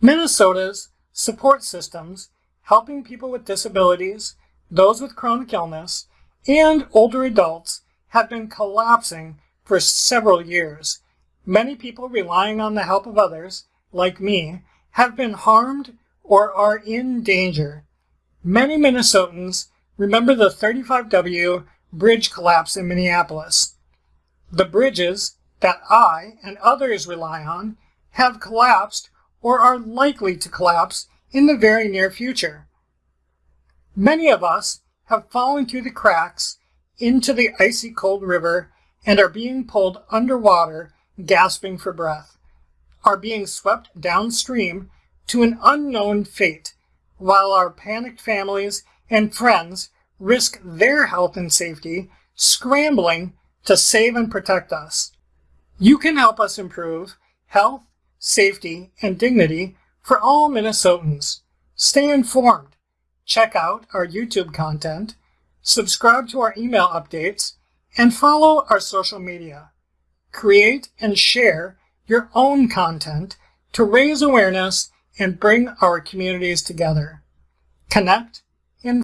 Minnesota's support systems, helping people with disabilities, those with chronic illness, and older adults have been collapsing for several years. Many people relying on the help of others, like me, have been harmed or are in danger. Many Minnesotans remember the 35W bridge collapse in Minneapolis. The bridges that I and others rely on have collapsed or are likely to collapse in the very near future. Many of us have fallen through the cracks into the icy cold river and are being pulled underwater, gasping for breath, are being swept downstream to an unknown fate, while our panicked families and friends risk their health and safety scrambling to save and protect us. You can help us improve health, safety, and dignity for all Minnesotans. Stay informed. Check out our YouTube content, subscribe to our email updates, and follow our social media. Create and share your own content to raise awareness and bring our communities together. Connect,